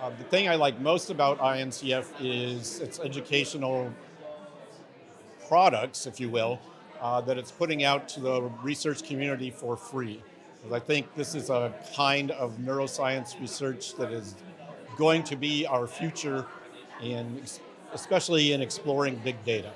Uh, the thing I like most about INCF is its educational products, if you will, uh, that it's putting out to the research community for free. I think this is a kind of neuroscience research that is going to be our future, in, especially in exploring big data.